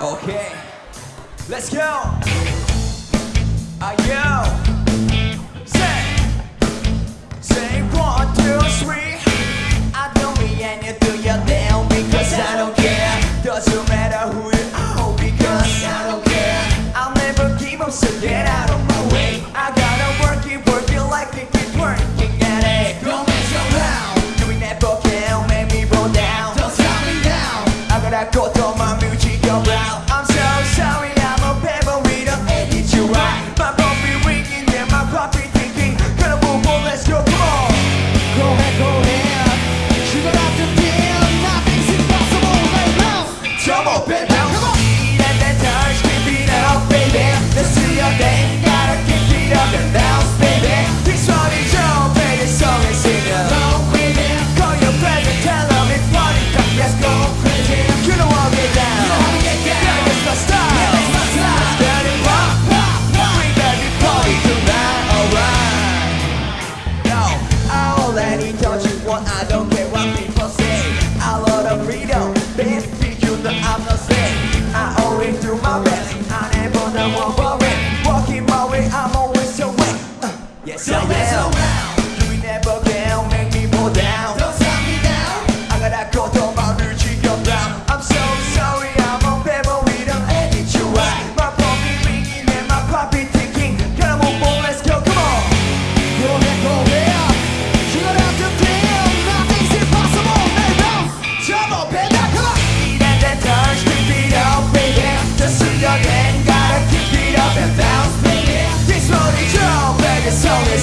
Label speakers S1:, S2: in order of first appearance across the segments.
S1: Okay, let's go. Ah, yo. Say, say one, two, three. someone. It's
S2: only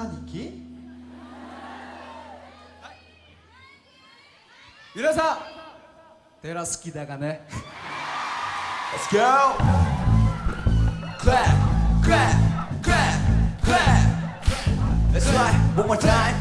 S2: 兄貴
S3: 皆さん寺好きだがね
S1: Let's go! Clap! Clap! Clap! Clap! That's right! One more time!